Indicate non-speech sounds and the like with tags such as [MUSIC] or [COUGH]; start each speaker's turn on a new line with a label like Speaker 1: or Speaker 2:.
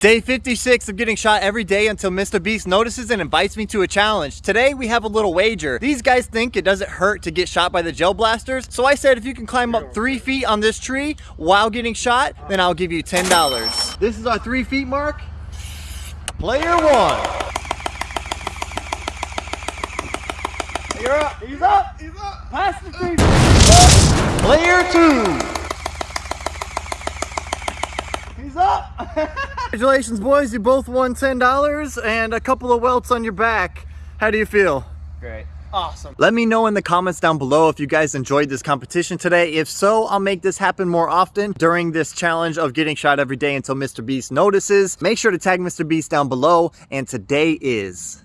Speaker 1: Day 56 of getting shot every day until Mr. Beast notices and invites me to a challenge. Today we have a little wager. These guys think it doesn't hurt to get shot by the gel blasters. So I said if you can climb up three feet on this tree while getting shot, then I'll give you $10. This is our three feet mark. Player one. You're up. He's up. He's up. Pass the three. Player two. He's up. [LAUGHS] Congratulations, boys. You both won $10 and a couple of welts on your back. How do you feel?
Speaker 2: Great. Awesome.
Speaker 1: Let me know in the comments down below if you guys enjoyed this competition today. If so, I'll make this happen more often during this challenge of getting shot every day until Mr. Beast notices. Make sure to tag Mr. Beast down below. And today is